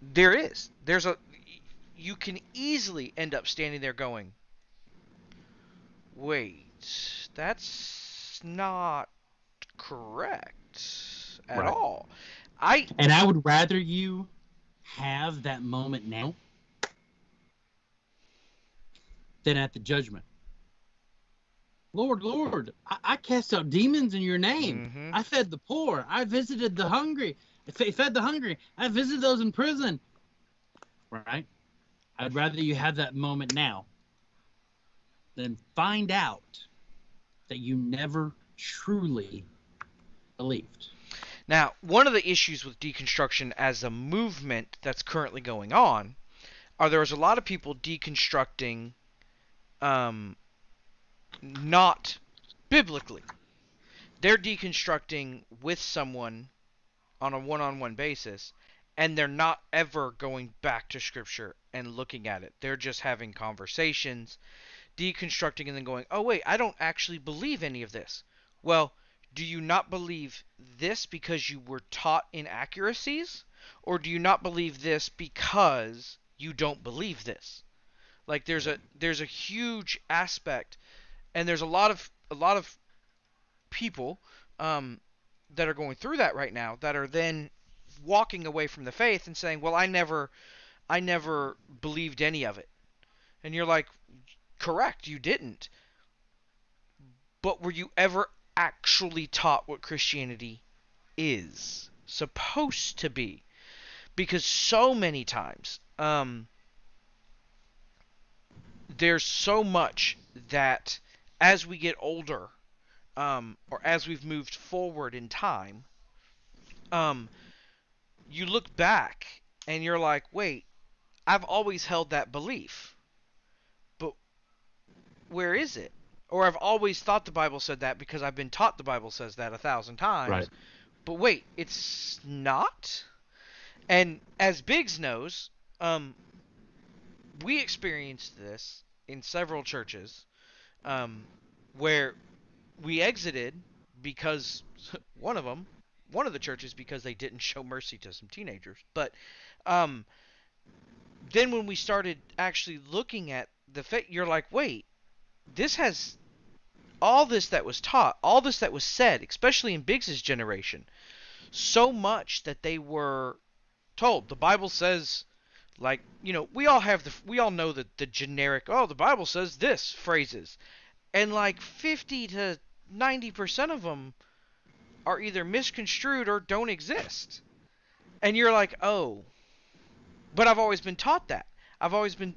there is there's a you can easily end up standing there going, wait, that's not correct at Right. all. I And I would rather you have that moment now than at the judgment. Lord, Lord, I, I cast out demons in your name. Mhm. I fed the poor. I visited the hungry. I fe- fed the hungry. I visited those in prison. Right? I'd rather you have that moment now than find out that you never truly believed. Now, one of the issues with deconstruction as a movement that's currently going on are there's a lot of people deconstructing um, not biblically. They're deconstructing with someone on a one-on-one basis and they're not ever going back to scripture and looking at it. They're just having conversations, deconstructing and then going, "Oh wait, I don't actually believe any of this." Well, do you not believe this because you were taught inaccuracies or do you not believe this because you don't believe this like there's a there's a huge aspect and there's a lot of a lot of people um, that are going through that right now that are then walking away from the faith and saying well i never i never believed any of it and you're like correct you didn't but were you ever actually taught what Christianity is supposed to be. Because so many times, um, there's so much that as we get older, um, or as we've moved forward in time, um, you look back and you're like, wait, I've always held that belief. But where is it? Or I've always thought the Bible said that because I've been taught the Bible says that a thousand times. Right. But wait, it's not? And as Biggs knows, um, we experienced this in several churches um, where we exited because one of them, one of the churches, because they didn't show mercy to some teenagers. But um, then when we started actually looking at the faith, you're like, wait, this has all this that was taught, all this that was said, especially in Biggs's generation, so much that they were told. The Bible says, like, you know, we all have the, we all know that the generic, oh, the Bible says this phrases, and like 50 to 90 percent of them are either misconstrued or don't exist, and you're like, oh, but I've always been taught that. I've always been,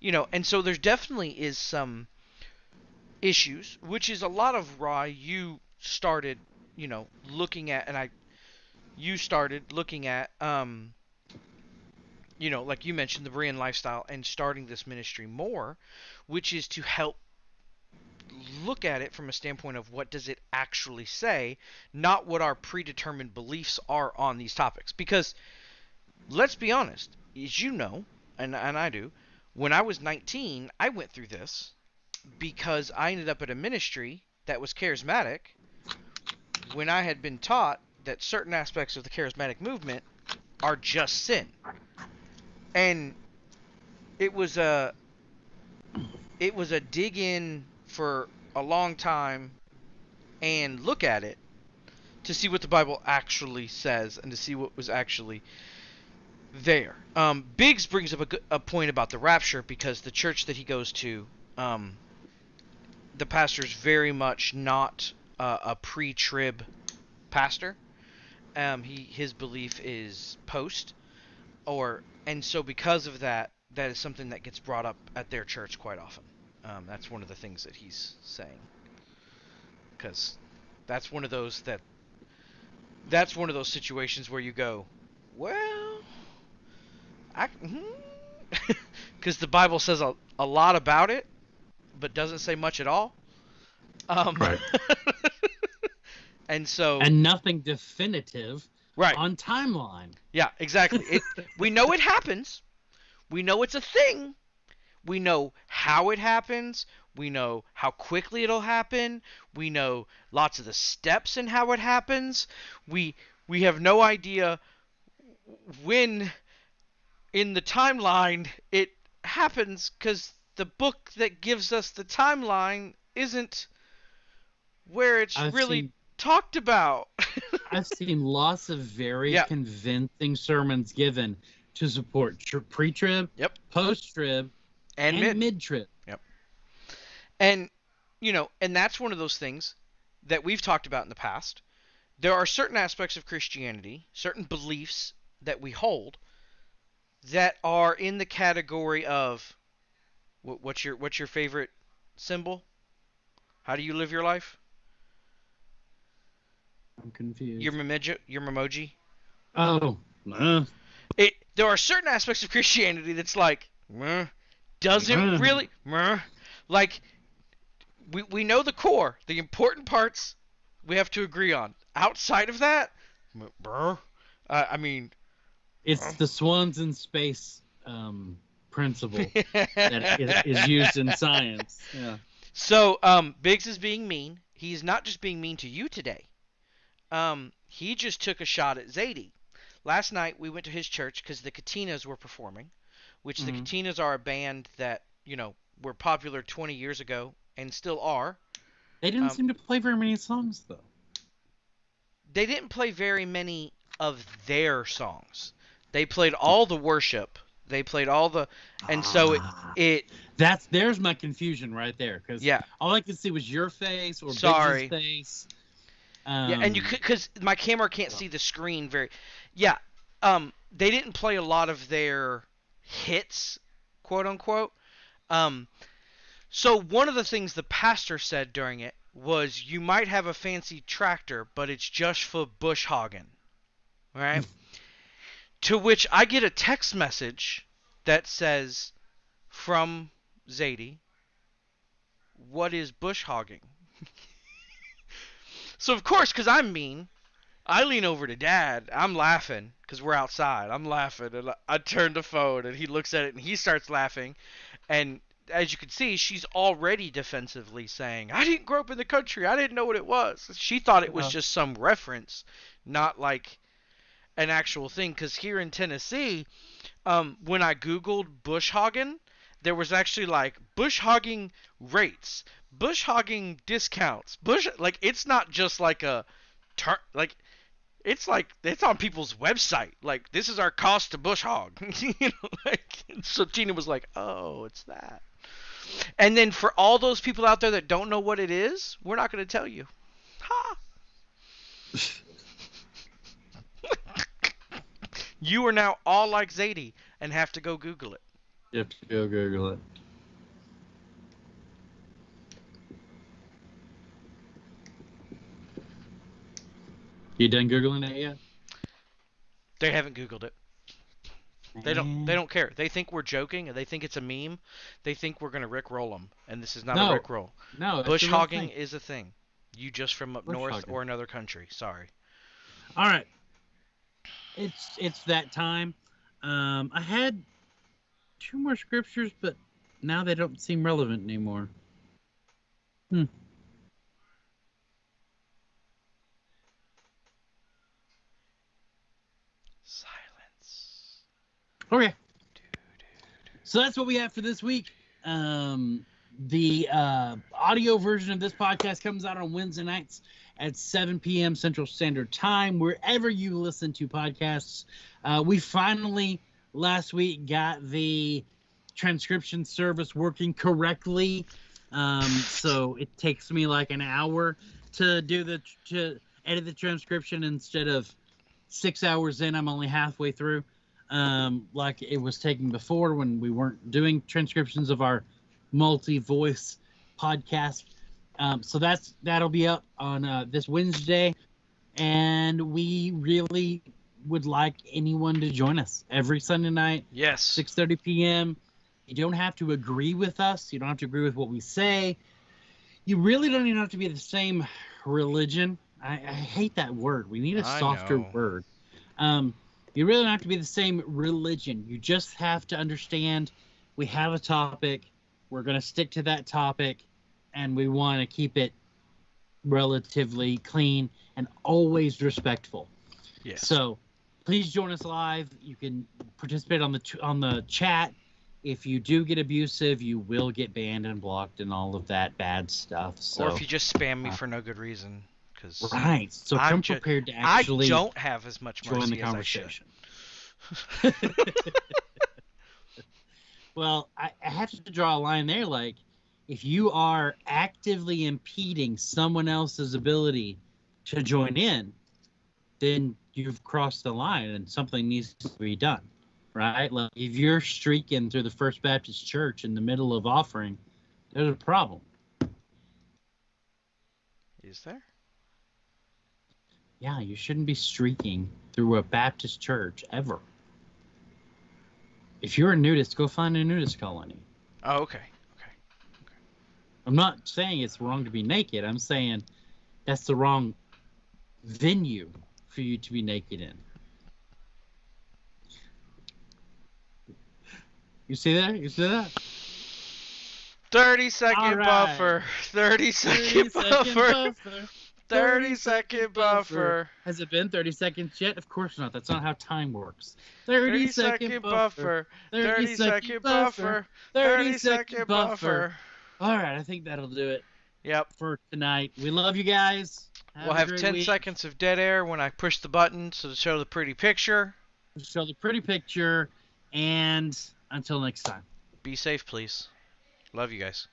you know, and so there's definitely is some issues, which is a lot of why you started, you know, looking at, and I, you started looking at, um, you know, like you mentioned, the Berean lifestyle and starting this ministry more, which is to help look at it from a standpoint of what does it actually say, not what our predetermined beliefs are on these topics. Because let's be honest, as you know, and and I do, when I was 19, I went through this because I ended up at a ministry that was charismatic when I had been taught that certain aspects of the charismatic movement are just sin. And it was a it was a dig in for a long time and look at it to see what the Bible actually says and to see what was actually there. Um, Biggs brings up a, a point about the rapture because the church that he goes to, um, the pastor's very much not uh, a pre-trib pastor. Um, he his belief is post, or and so because of that, that is something that gets brought up at their church quite often. Um, that's one of the things that he's saying, because that's one of those that that's one of those situations where you go, well, I because the Bible says a, a lot about it, but doesn't say much at all. Um, Right. and so and nothing definitive Right. on timeline. Yeah, exactly. It, we know it happens. We know it's a thing. We know how it happens. We know how quickly it'll happen. We know lots of the steps in how it happens. We we have no idea when in the timeline it happens cuz the book that gives us the timeline isn't where it's I've really seen- talked about. I've seen lots of very Yeah. convincing sermons given to support tr- pre-trib, Yep. post-trib, and and, mid. mid-trib. And you know, and that's one of those things that we've talked about in the past. There are certain aspects of Christianity, certain beliefs that we hold that are in the category of what's your what's your favorite symbol? How do you live your life? I'm confused. Your memoji, your memoji. oh, uh, It there are certain aspects of Christianity that's like meh, doesn't Meh. really meh, like we we know the core, the important parts we have to agree on. Outside of that, bruh, uh, I mean it's the swans in space um, principle that is, is used in science. Yeah. So, um, Biggs is being mean. He's not just being mean to you today. Um, he just took a shot at Zadie. Last night we went to his church because the Katinas were performing, which the Mhm. Katinas are a band that you know were popular 20 years ago and still are. They didn't Um, seem to play very many songs though. They didn't play very many of their songs. They played all the worship. They played all the, and so it, Ah, it that's there's my confusion right there because yeah. all I could see was your face or Sorry. Face. Um, Yeah, and you could because my camera can't see the screen very. Yeah, um, they didn't play a lot of their hits, quote unquote. Um, so one of the things the pastor said during it was, "You might have a fancy tractor, but it's just for bush hogging." Right. to which I get a text message that says, from Zadie, "What is bush hogging?" So of course, because I'm mean, I lean over to Dad. I'm laughing because we're outside. I'm laughing, and I, I turn the phone, and he looks at it, and he starts laughing. And as you can see, she's already defensively saying, "I didn't grow up in the country. I didn't know what it was." She thought it was Uh. just some reference, not like an actual thing. Because here in Tennessee, um, when I googled bush hogging, there was actually like bush hogging rates, bush hogging discounts, bush like it's not just like a turn like it's like it's on people's website. Like this is our cost to bush hog. you know, like so Tina was like, "Oh, it's that." And then for all those people out there that don't know what it is, we're not going to tell you. Ha. you are now all like Zadie and have to go Google it. You have to go Google it. You done googling it yet? They haven't Googled it. They don't. They don't care. They think we're joking, and they think it's a meme. They think we're gonna rick roll them, and this is not No, a rick roll. No, Bush hogging is a thing. You just from up Bush north hogging. or another country. Sorry. All right. It's it's that time. Um, I had two more scriptures, but now they don't seem relevant anymore. Hmm. Okay. So that's what we have for this week. Um, the uh, audio version of this podcast comes out on Wednesday nights at 7 p.m. Central Standard Time, wherever you listen to podcasts. Uh, we finally, last week, got the transcription service working correctly. Um, so it takes me like an hour to do the to edit the transcription instead of six hours in. I'm only halfway through um, like it was taking before when we weren't doing transcriptions of our multi-voice podcast. Um, so that's that'll be up on uh, this Wednesday, and we really would like anyone to join us every Sunday night, Yes. 6:30 p.m. You don't have to agree with us. You don't have to agree with what we say. You really don't even have to be the same religion. I, I hate that word. We need a softer word. Um, you really don't have to be the same religion. You just have to understand we have a topic. We're going to stick to that topic, and we want to keep it relatively clean and always respectful. Yes. So please join us live. You can participate on the ch- on the chat. If you do get abusive, you will get banned and blocked and all of that bad stuff. So or if you just spam me uh, for no good reason, because right, so I'm come ju- prepared to I actually don't have as much join mercy the as I conversation. well, I, I have to draw a line there. Like, if you are actively impeding someone else's ability to join in, then you've crossed the line and something needs to be done, right? Like, if you're streaking through the First Baptist Church in the middle of offering, there's a problem. Is there? Yeah, you shouldn't be streaking through a Baptist church ever. If you're a nudist, go find a nudist colony. Oh, okay. Okay. okay. I'm not saying it's wrong to be naked. I'm saying that's the wrong venue for you to be naked in. You see that? You see that? 30 second right. buffer. 30 second 30 second buffer. buffer. 30 second buffer. Has it been 30 seconds yet? Of course not. That's not how time works. 30 second buffer. 30 second buffer. 30 second buffer. All right, I think that'll do it Yep. for tonight. We love you guys. We'll have 10 week. seconds of dead air when I push the button so to show the pretty picture. Show the pretty picture, and until next time. Be safe, please. Love you guys.